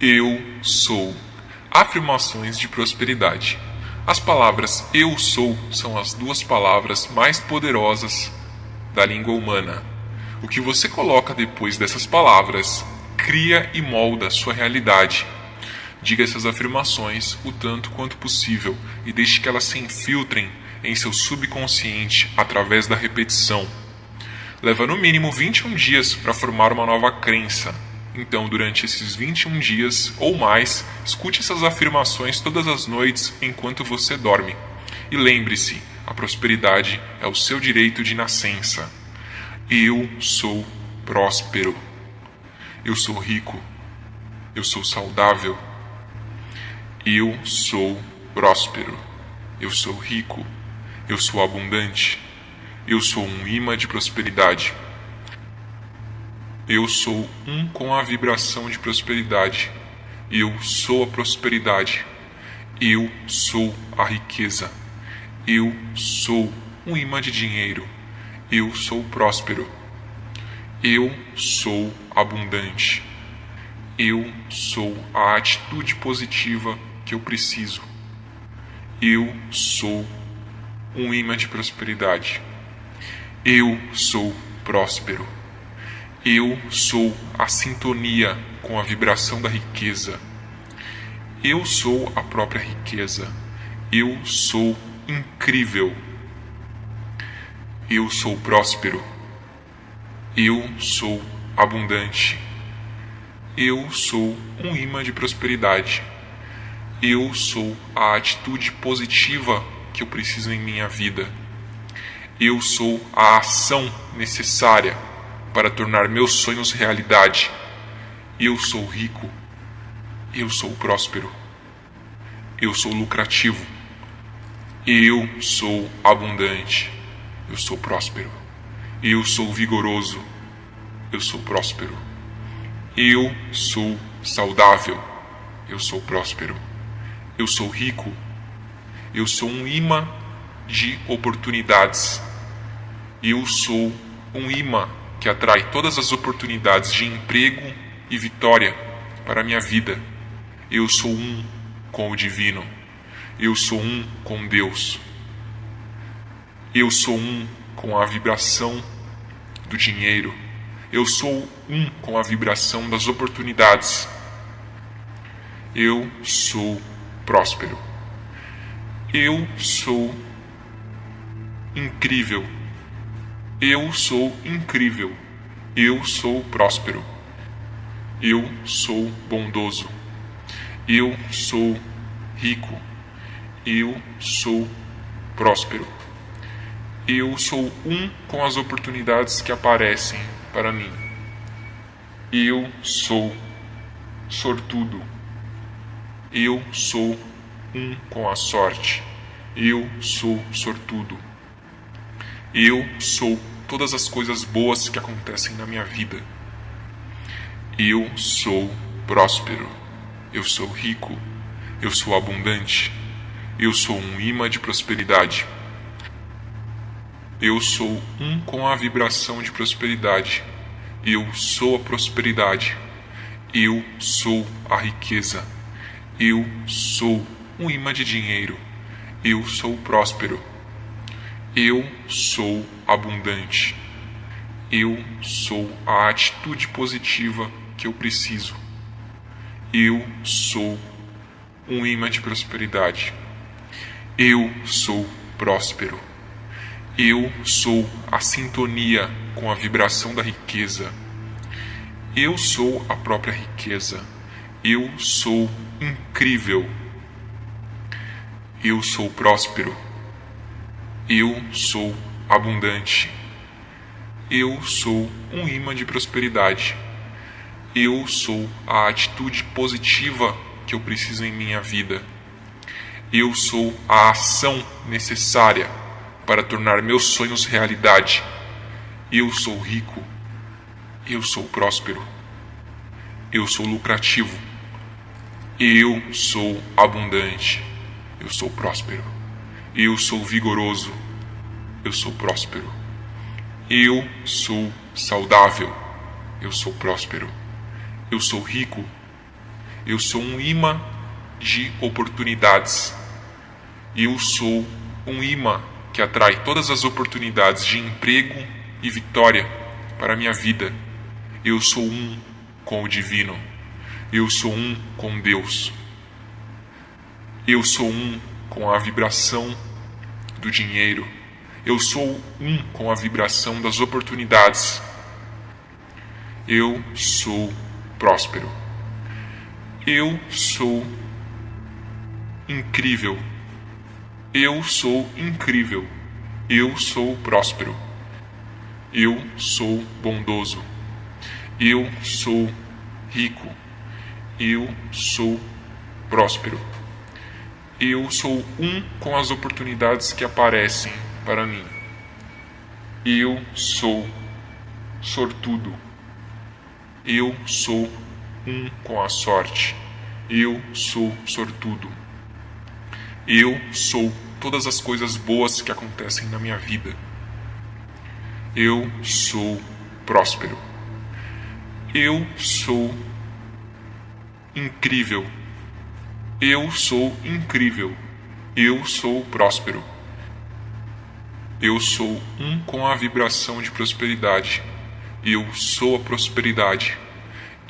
Eu sou. Afirmações de prosperidade. As palavras eu sou são as duas palavras mais poderosas da língua humana. O que você coloca depois dessas palavras cria e molda sua realidade. Diga essas afirmações o tanto quanto possível e deixe que elas se infiltrem em seu subconsciente através da repetição. Leva no mínimo 21 dias para formar uma nova crença. Então, durante esses 21 dias ou mais, escute essas afirmações todas as noites enquanto você dorme. E lembre-se: a prosperidade é o seu direito de nascença. Eu sou próspero. Eu sou rico. Eu sou saudável. Eu sou próspero. Eu sou rico. Eu sou abundante. Eu sou um imã de prosperidade. Eu sou um com a vibração de prosperidade. Eu sou a prosperidade. Eu sou a riqueza. Eu sou um imã de dinheiro. Eu sou próspero. Eu sou abundante. Eu sou a atitude positiva que eu preciso. Eu sou um imã de prosperidade. Eu sou próspero. Eu sou a sintonia com a vibração da riqueza. Eu sou a própria riqueza. Eu sou incrível. Eu sou próspero. Eu sou abundante. Eu sou um imã de prosperidade. Eu sou a atitude positiva que eu preciso em minha vida. Eu sou a ação necessária para tornar meus sonhos realidade. Eu sou rico. Eu sou próspero. Eu sou lucrativo. Eu sou abundante. Eu sou próspero. Eu sou vigoroso. Eu sou próspero. Eu sou saudável. Eu sou próspero. Eu sou rico. Eu sou um imã de oportunidades. Eu sou um imã que atrai todas as oportunidades de emprego e vitória para a minha vida. Eu sou um com o divino. Eu sou um com Deus. Eu sou um com a vibração do dinheiro. Eu sou um com a vibração das oportunidades. Eu sou próspero. Eu sou incrível. Eu sou incrível. Eu sou próspero. Eu sou bondoso. Eu sou rico. Eu sou próspero. Eu sou um com as oportunidades que aparecem para mim. Eu sou sortudo. Eu sou um com a sorte. Eu sou sortudo. Eu sou todas as coisas boas que acontecem na minha vida. Eu sou próspero. Eu sou rico. Eu sou abundante. Eu sou um imã de prosperidade. Eu sou um com a vibração de prosperidade. Eu sou a prosperidade. Eu sou a riqueza. Eu sou um imã de dinheiro. Eu sou próspero. Eu sou abundante. Eu sou a atitude positiva que eu preciso. Eu sou um imã de prosperidade. Eu sou próspero. Eu sou a sintonia com a vibração da riqueza. Eu sou a própria riqueza. Eu sou incrível eu sou próspero. Eu sou abundante. Eu sou um imã de prosperidade. Eu sou a atitude positiva que eu preciso em minha vida. Eu sou a ação necessária para tornar meus sonhos realidade. Eu sou rico. Eu sou próspero. Eu sou lucrativo. Eu sou abundante. Eu sou próspero. Eu sou vigoroso. Eu sou próspero. Eu sou saudável. Eu sou próspero. Eu sou rico. Eu sou um imã de oportunidades. Eu sou um imã que atrai todas as oportunidades de emprego e vitória para a minha vida. Eu sou um com o divino. Eu sou um com Deus. Eu sou um com a vibração do dinheiro. Eu sou um com a vibração das oportunidades. Eu sou próspero. Eu sou incrível. Eu sou incrível. Eu sou próspero. Eu sou bondoso. Eu sou rico. Eu sou próspero. Eu sou um com as oportunidades que aparecem para mim. Eu sou sortudo. Eu sou um com a sorte. Eu sou sortudo. Eu sou todas as coisas boas que acontecem na minha vida. Eu sou próspero. Eu sou incrível. Eu sou incrível. Eu sou próspero. Eu sou um com a vibração de prosperidade. Eu sou a prosperidade.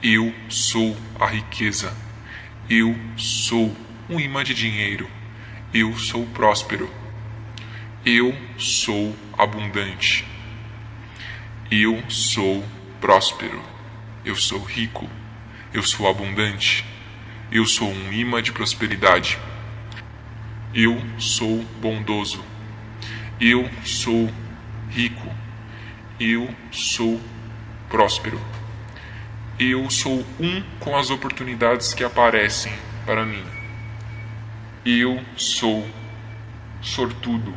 Eu sou a riqueza. Eu sou um imã de dinheiro. Eu sou próspero. Eu sou abundante. Eu sou próspero. Eu sou rico. Eu sou abundante. Eu sou um imã de prosperidade. Eu sou bondoso. Eu sou rico. Eu sou próspero. Eu sou um com as oportunidades que aparecem para mim. Eu sou sortudo.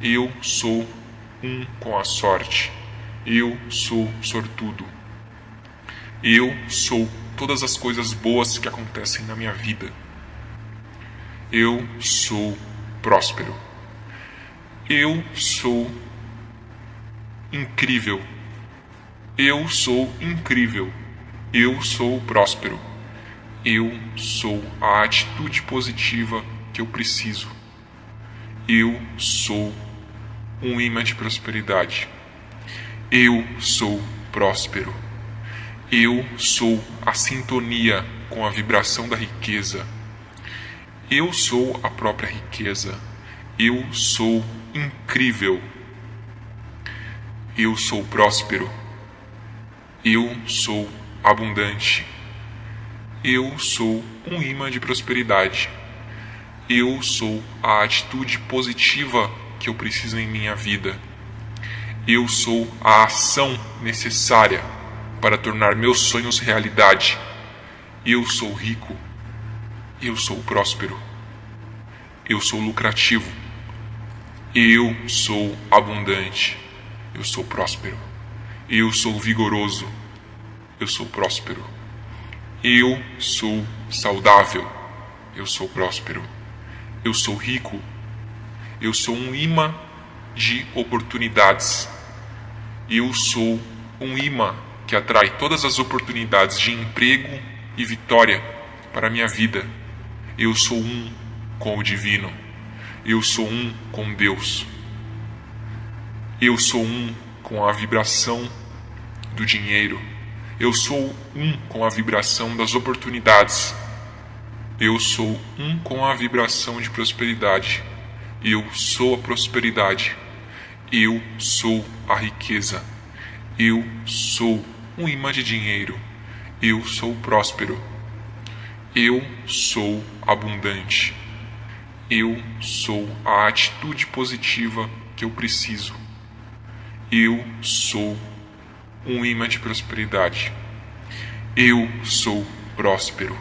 Eu sou um com a sorte. Eu sou sortudo. Eu sou todas as coisas boas que acontecem na minha vida. Eu sou próspero. Eu sou incrível. Eu sou incrível. Eu sou próspero. Eu sou a atitude positiva que eu preciso. Eu sou um imã de prosperidade. Eu sou próspero. Eu sou a sintonia com a vibração da riqueza. Eu sou a própria riqueza. Eu sou incrível. Eu sou próspero. Eu sou abundante. Eu sou um imã de prosperidade. Eu sou a atitude positiva que eu preciso em minha vida. Eu sou a ação necessária para tornar meus sonhos realidade. Eu sou rico. Eu sou próspero. Eu sou lucrativo. Eu sou abundante. Eu sou próspero. Eu sou vigoroso. Eu sou próspero. Eu sou saudável. Eu sou próspero. Eu sou rico. Eu sou um imã de oportunidades. Eu sou um imã que atrai todas as oportunidades de emprego e vitória para a minha vida. Eu sou um com o divino. Eu sou um com Deus. Eu sou um com a vibração do dinheiro. Eu sou um com a vibração das oportunidades. Eu sou um com a vibração de prosperidade. Eu sou a prosperidade. Eu sou a riqueza. Eu sou um imã de dinheiro. Eu sou próspero. Eu sou abundante. Eu sou a atitude positiva que eu preciso. Eu sou um imã de prosperidade. Eu sou próspero.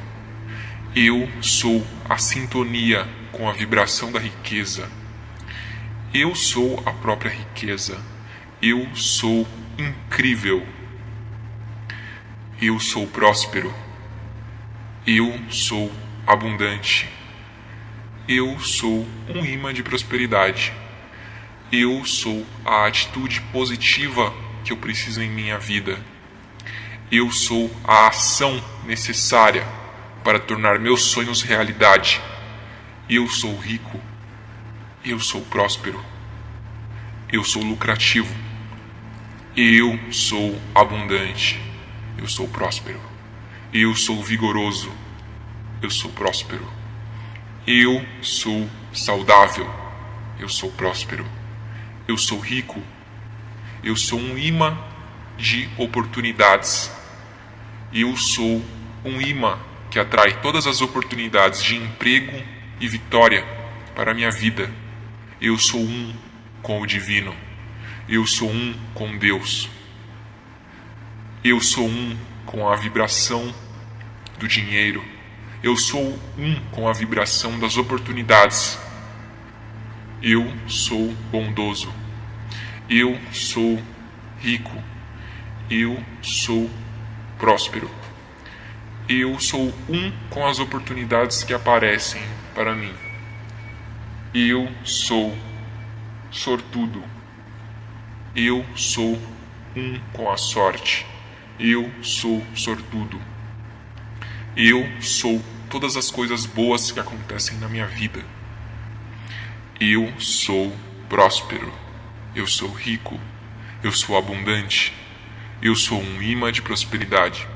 Eu sou a sintonia com a vibração da riqueza. Eu sou a própria riqueza. Eu sou incrível. Eu sou próspero. Eu sou abundante. Eu sou um imã de prosperidade. Eu sou a atitude positiva que eu preciso em minha vida. Eu sou a ação necessária para tornar meus sonhos realidade. Eu sou rico. Eu sou próspero. Eu sou lucrativo. Eu sou abundante. Eu sou próspero. Eu sou vigoroso. Eu sou próspero. Eu sou saudável. Eu sou próspero. Eu sou rico. Eu sou um imã de oportunidades. Eu sou um imã que atrai todas as oportunidades de emprego e vitória para a minha vida. Eu sou um com o divino. Eu sou um com Deus. Eu sou um com a vibração do dinheiro. Eu sou um com a vibração das oportunidades. Eu sou bondoso. Eu sou rico. Eu sou próspero. Eu sou um com as oportunidades que aparecem para mim. Eu sou sortudo. Eu sou um com a sorte. Eu sou sortudo. Eu sou todas as coisas boas que acontecem na minha vida. Eu sou próspero. Eu sou rico. Eu sou abundante. Eu sou um imã de prosperidade.